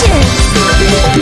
チュー